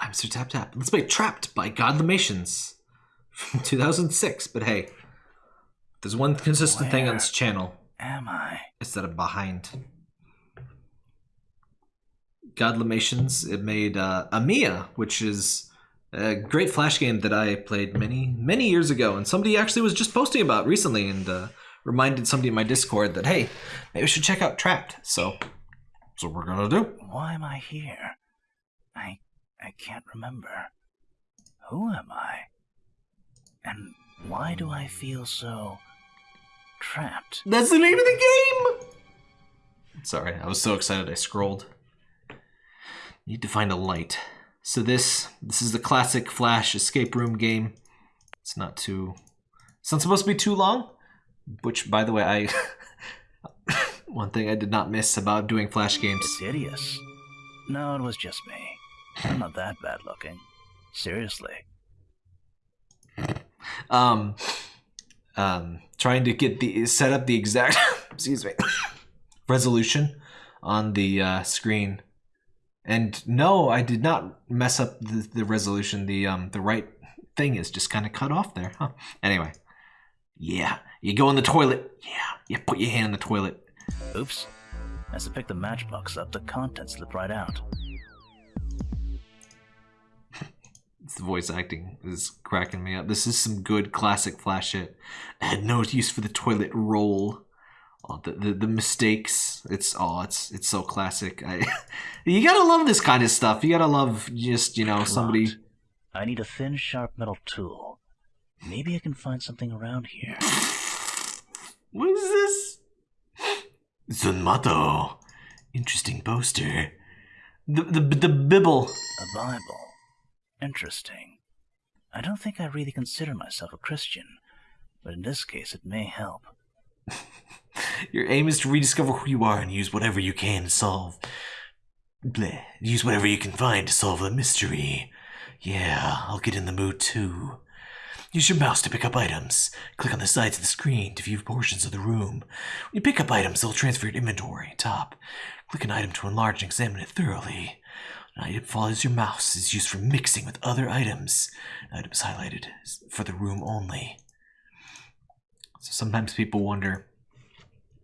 I'm Sir Tap Tap. Let's play Trapped by Godlimations from 2006. But hey, there's one consistent thing on this channel. Am I? It's that I'm behind. Godlimations, it made uh, Amiya, which is a great Flash game that I played many, many years ago. And somebody actually was just posting about recently and uh, reminded somebody in my Discord that, hey, maybe we should check out Trapped. So, so we're going to do. Why am I here? I I can't remember. Who am I? And why do I feel so trapped? That's the name of the game! Sorry, I was so excited I scrolled. Need to find a light. So this this is the classic Flash escape room game. It's not too it's not supposed to be too long, which by the way I one thing I did not miss about doing Flash games. It's hideous. No, it was just me. I'm not that bad looking. Seriously. Um um trying to get the set up the exact excuse me resolution on the uh, screen and no, I did not mess up the, the resolution. The um the right thing is just kind of cut off there. Huh. Anyway, yeah, you go in the toilet. Yeah, you put your hand in the toilet. Oops. As I pick the matchbox up, the contents slip right out. The voice acting is cracking me up. This is some good classic Flash shit. I had no use for the toilet roll. Oh, the, the, the mistakes. It's oh, it's it's so classic. I, you gotta love this kind of stuff. You gotta love just you know somebody. I need a thin, sharp metal tool. Maybe I can find something around here. What is this? Zunmato. Interesting poster. The the the Bible. A Bible. Interesting. I don't think I really consider myself a Christian, but in this case it may help. Your aim is to rediscover who you are and use whatever you can to solve. Bleh. Use whatever you can find to solve the mystery. Yeah, I'll get in the mood too. Use your mouse to pick up items. Click on the sides of the screen to view portions of the room. When you pick up items, they'll transfer your inventory. Top. Click an item to enlarge and examine it thoroughly. An item follows your mouse is used for mixing with other items. Items highlighted for the room only. So sometimes people wonder.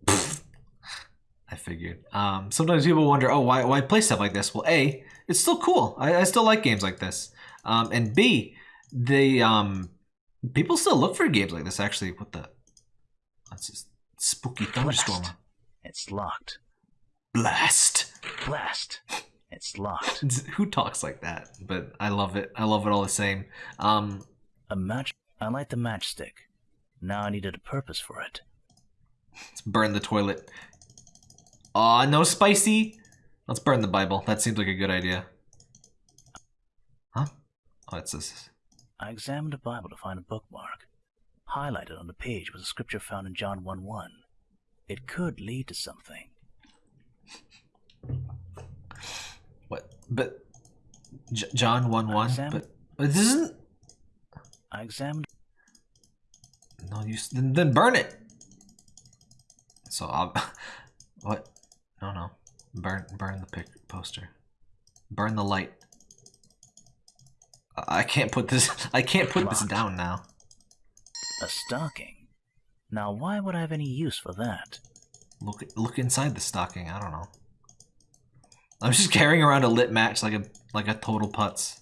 I figured. Um, sometimes people wonder, oh, why, why play stuff like this? Well, A, it's still cool. I, I still like games like this. Um, and B, they um, people still look for games like this. Actually, what the? That's just spooky thunderstorm. It's locked. Blast. Blast. It's locked. Who talks like that? But I love it. I love it all the same. Um, a match. I light the matchstick. Now I needed a purpose for it. Let's burn the toilet. Aw, no spicy. Let's burn the Bible. That seems like a good idea. Huh? Oh, it's this. I examined the Bible to find a bookmark. Highlighted on the page was a scripture found in John 1 1. It could lead to something. But J John one one. But, but this isn't. I examined. No, use. then, then burn it. So I'll. What? No, no. Burn, burn the pic poster. Burn the light. I can't put this. I can't put Locked. this down now. A stocking. Now, why would I have any use for that? Look, look inside the stocking. I don't know. I'm just carrying around a lit match like a like a total putz.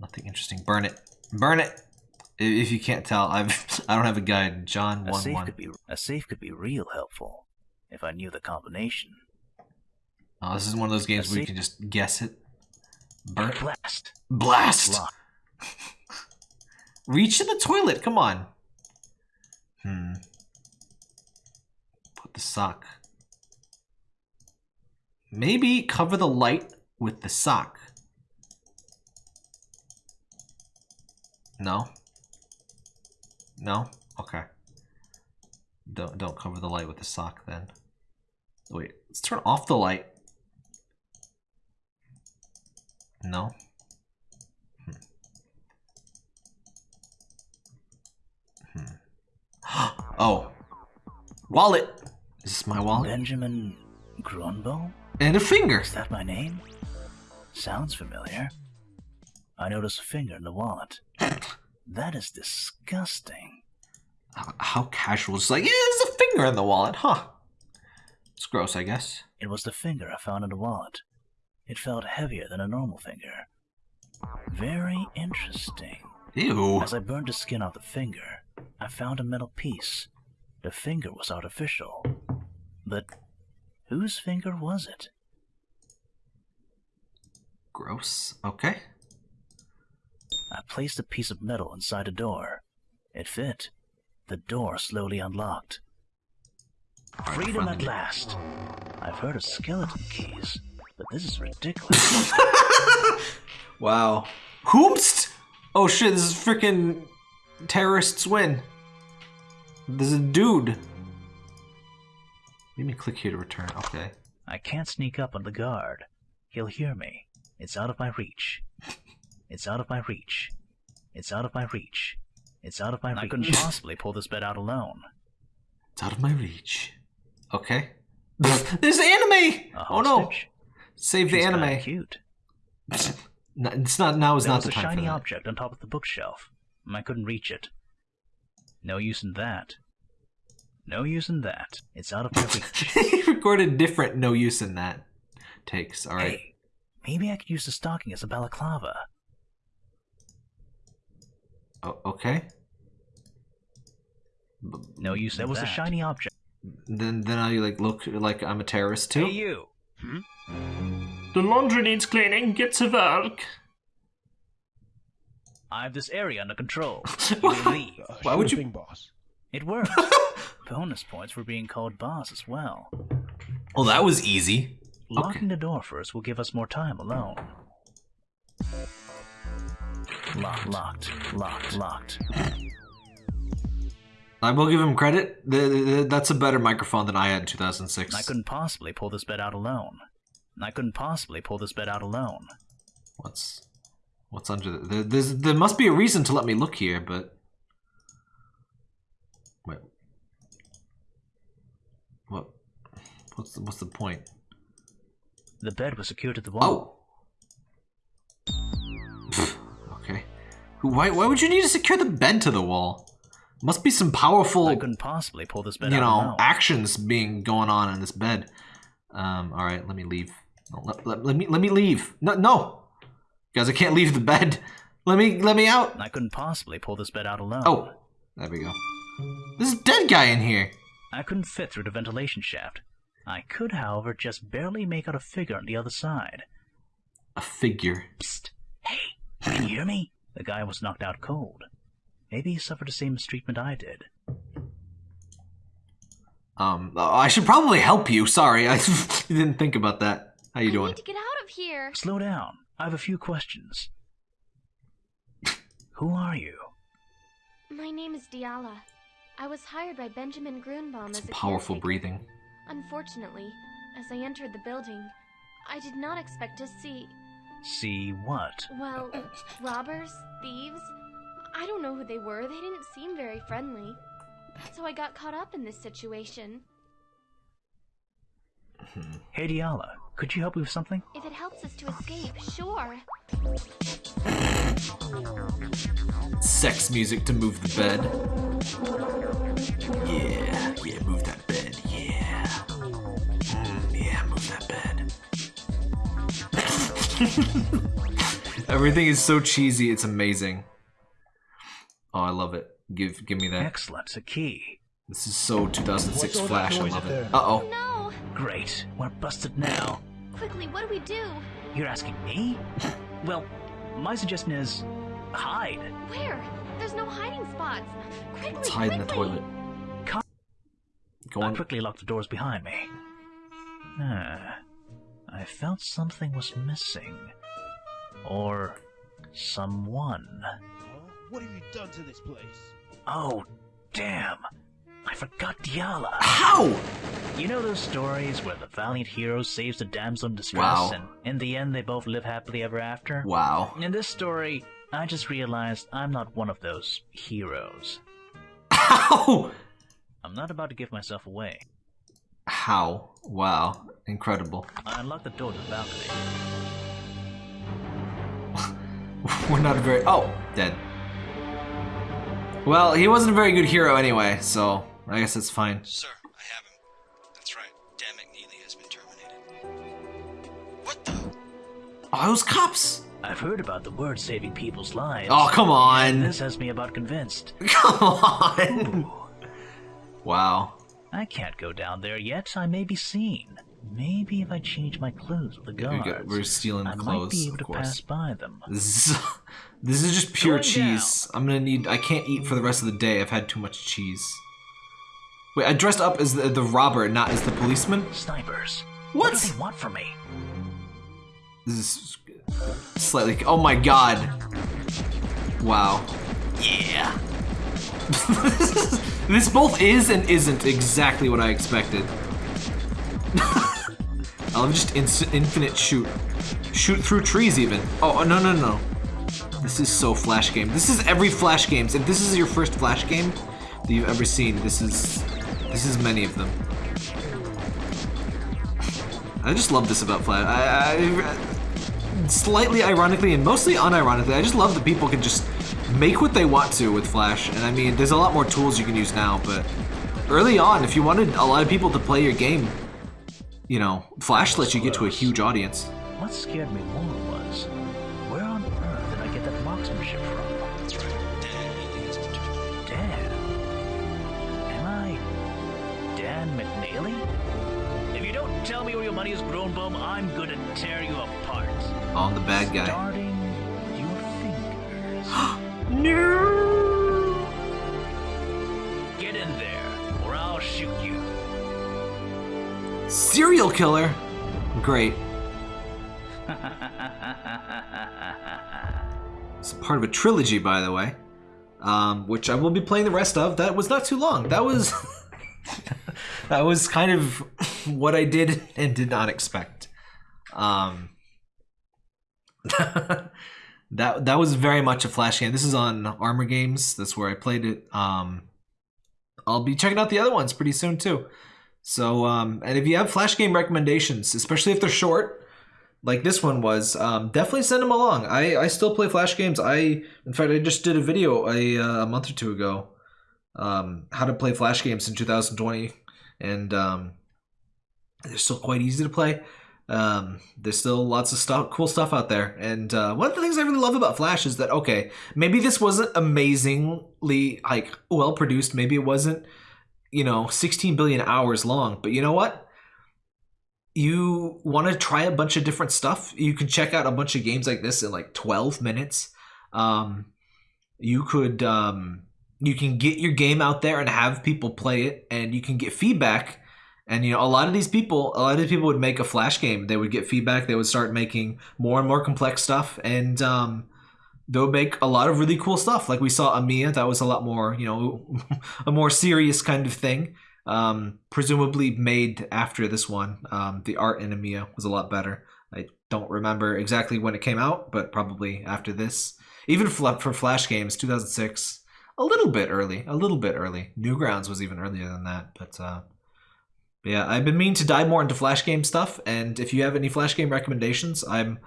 Nothing interesting. Burn it. Burn it. If you can't tell, I've I don't have a guide. John a one safe one. Could be, a safe could be real helpful if I knew the combination. Oh, this is one of those games a where you can just guess it. Burn. Blast. Blast. Reach in the toilet. Come on. Hmm. Put the sock. Maybe cover the light with the sock. No? No? Okay. Don't don't cover the light with the sock then. Wait, let's turn off the light. No. Hmm. Hmm. oh. Wallet! Is this my wallet? Benjamin Grunbaum? And a finger. Is that my name? Sounds familiar. I notice a finger in the wallet. That is disgusting. How, casual. It's like, yeah, there's a finger in the wallet, huh? It's gross, I guess. It was the finger I found in the wallet. It felt heavier than a normal finger. Very interesting. Ew. As I burned the skin off the finger, I found a metal piece. The finger was artificial. But whose finger was it? Gross. Okay. I placed a piece of metal inside the door. It fit. The door slowly unlocked. Alright, Freedom at last. I've heard of skeleton keys, but this is ridiculous. Wow. Whoomst! Oh shit, this is freaking terrorists win. There's a dude. Let me click here to return. Okay. I can't sneak up on the guard. He'll hear me. It's out of my reach. It's out of my reach. It's out of my reach. It's out of my reach. I couldn't possibly pull this bed out alone. It's out of my reach. Okay. There's anime! A Oh no! Save the She's kinda anime. Cute. No, it's not now is There not was the a time for shiny that. object on top of the bookshelf. I couldn't reach it. No use in that. No use in that. It's out of my reach. he recorded different no use in that takes. Alright. Hey, maybe I could use the stocking as a balaclava. O- okay. B- No use. There was a shiny object. Then then I like look like I'm a terrorist too. Hey, you. Hmm? The laundry needs cleaning. Get to work. I have this area under control. You may leave. Why would you- thing, boss? It worked. Bonus points for being called boss as well. Well, that was easy. Locking the door first will give us more time alone. Locked, locked, locked, locked. I will give him credit. That's a better microphone than I had in 2006. I couldn't possibly pull this bed out alone. I couldn't possibly pull this bed out alone. What's what's under the, there? There's, there must be a reason to let me look here, but wait, what? What's the, what's the point? The bed was secured to the wall. Oh. Okay. Why why would you need to secure the bed to the wall? Must be some powerful, I couldn't possibly pull this bed you know, actions being going on in this bed. Um. All right. Let me leave. Let, let, let me let me leave. No no, guys. I can't leave the bed. Let me let me out. I couldn't possibly pull this bed out alone. Oh, there we go. There's a dead guy in here. I couldn't fit through the ventilation shaft. I could, however, just barely make out a figure on the other side. A figure. Psst! Hey, can you hear me? The guy was knocked out cold. Maybe he suffered the same mistreatment I did. Um, I should probably help you. Sorry, I didn't think about that. How you I doing? need to get out of here. Slow down. I have a few questions. Who are you? My name is Diala. I was hired by Benjamin Grunbaum as Some a powerful caretaker. breathing. Unfortunately, as I entered the building, I did not expect to see, See what? well, robbers, thieves. I don't know who they were. They didn't seem very friendly. So I got caught up in this situation. Hmm. Hey Diala, could you help me with something? If it helps us to escape, sure. Sex music to move the bed. Everything is so cheesy, it's amazing. Oh, I love it. Give give me that. Excellent, a key. This is so 2006 What's Flash. I love it. Uh oh. No! Great, we're busted now. Quickly, what do we do? You're asking me? Well, my suggestion is hide. Where? There's no hiding spots. Quickly, Let's hide in the toilet. Co- Go on. I on. quickly lock the doors behind me. Ah, I felt something was missing. Or someone. Huh? What have you done to this place? Oh, damn! I forgot Diala. How? You know those stories where the valiant hero saves the damsel in distress, Wow. and in the end they both live happily ever after? Wow. In this story, I just realized I'm not one of those heroes. How? I'm not about to give myself away. How? Wow. Incredible. I unlocked the door to the balcony. We're not a very. Oh, dead. Well, he wasn't a very good hero anyway, so I guess that's fine. Sir, I have him. That's right. Dan McNeely has been terminated. What the? Oh, those cops! I've heard about the word saving people's lives. Oh, come on! This has me about convinced. Come on! Wow. I can't go down there yet. I may be seen. Maybe if I change my clothes with the guards, got- we're stealing the I might be able to pass by them. This is, this is just pure Going cheese. I'm gonna need. I can't eat for the rest of the day. I've had too much cheese. Wait, I dressed up as the, the robber, not as the policeman. Snipers. What? What do they want from me? This is slightly. Oh my god! Wow. Yeah. this both is and isn't exactly what I expected. I love just ins- infinite shoot. Shoot through trees even. Oh, oh, no, no, no. This is so Flash game. This is every Flash games. If this is your first Flash game that you've ever seen, this is this is many of them. I just love this about Flash. I, I slightly ironically and mostly unironically, I just love that people can just make what they want to with Flash. And I mean, there's a lot more tools you can use now, but early on, if you wanted a lot of people to play your game, you know, Flash lets you get to a huge audience. What scared me more was, where on earth did I get that marksmanship from? That's right. Dan McNeely has been terminated. Dan. Am I Dan McNeely? If you don't tell me where your money is grown, Bum, I'm gonna tear you apart. On the bad guy. Starting with your fingers. No. Get in there, or I'll shoot you. Serial killer. Great. It's part of a trilogy, by the way, um, which I will be playing the rest of. That was not too long. That was that was kind of what I did and did not expect. Um, that that was very much a flash game. This is on Armor Games. That's where I played it. Um, I'll be checking out the other ones pretty soon too. So, um, and if you have flash game recommendations, especially if they're short, like this one was, um, definitely send them along. I, I still play flash games. I, in fact, I just did a video a, uh, a month or two ago, um, how to play flash games in 2020, and um, they're still quite easy to play. Um, there's still lots of stuff, cool stuff out there. And uh, one of the things I really love about Flash is that okay, maybe this wasn't amazingly like well produced. Maybe it wasn't you know 16 billion hours long but you know what you want to try a bunch of different stuff you can check out a bunch of games like this in like 12 minutes um, you could um, you can get your game out there and have people play it and you can get feedback and you know a lot of these people a lot of these people would make a flash game they would get feedback they would start making more and more complex stuff and um, they'll make a lot of really cool stuff. Like we saw Amiya, that was a lot more, you know, a more serious kind of thing. Um, presumably made after this one. Um, the art in Amiya was a lot better. I don't remember exactly when it came out, but probably after this. Even for, Flash games, 2006, a little bit early, a little bit early. Newgrounds was even earlier than that, but uh, but yeah, I've been meaning to dive more into Flash game stuff, and if you have any Flash game recommendations, I'm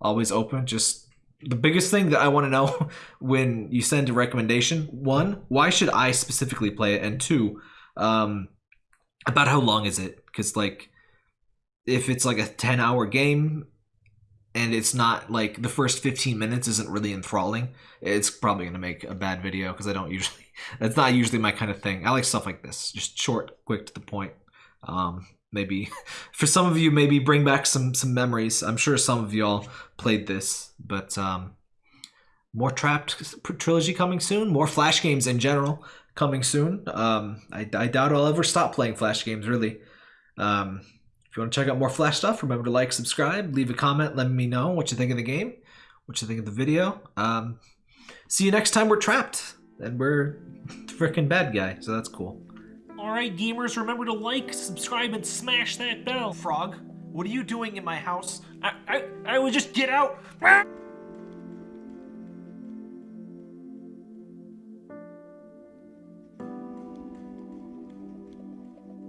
always open. Just the biggest thing that I want to know when you send a recommendation one, why should I specifically play it? And two, um, about how long is it? Because, like, if it's like a 10 hour game and it's not like the first 15 minutes isn't really enthralling, it's probably going to make a bad video because I don't usually, that's not usually my kind of thing. I like stuff like this, just short, quick to the point. Um, maybe for some of you maybe bring back some some memories. I'm sure some of y'all played this but um more trapped trilogy coming soon more flash games in general coming soon. Um i, I doubt i'll ever stop playing flash games really. Um if you want to check out more flash stuff remember to like subscribe leave a comment let me know what you think of the game what you think of the video. Um see you next time we're trapped and we're freaking bad guy so that's cool Alright, gamers, remember to like, subscribe, and smash that bell. frog what are you doing in my house I, I, I would just get out.